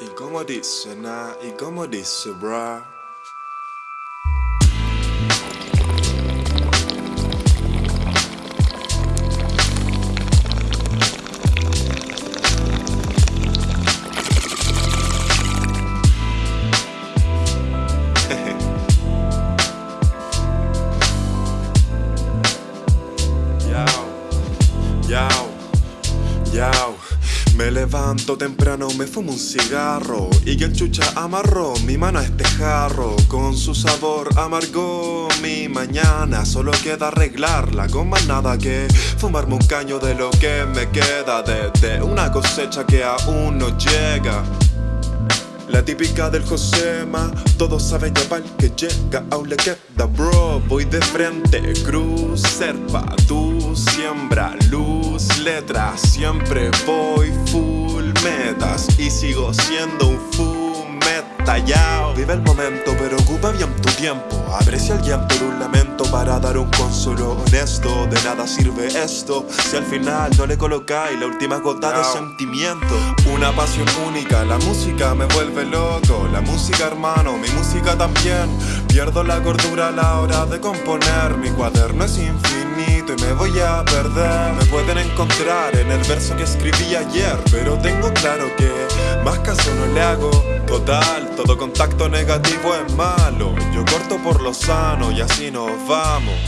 Igoma this, na igoma this, bruh. Me levanto temprano, me fumo un cigarro y que el chucha amarró mi mano a este jarro. Con su sabor amargó mi mañana. Solo queda arreglarla con más nada que fumarme un caño de lo que me queda desde una cosecha que aún no llega. La típica del Josema, todos saben ya pa'l que llega, aún le queda bro. Voy de frente, cruz, serpa, tu siembra, luz, letra Siempre voy full metas. Y sigo siendo un fumeta yao. Vive el momento pero ocupa bien tu tiempo Aprecia el llanto de un lamento para dar un consuelo honesto. De nada sirve esto si al final no le colocáis la última gota de sentimiento. Una pasión única, la música me vuelve loco. La música hermano, mi música también. Pierdo la cordura a la hora de componer. Mi cuaderno es infinito y me voy a perder. Me pueden encontrar en el verso que escribí ayer Pero tengo claro que más caso no le hago. Total, todo contacto negativo es malo Yo corto por lo sano y así nos vamos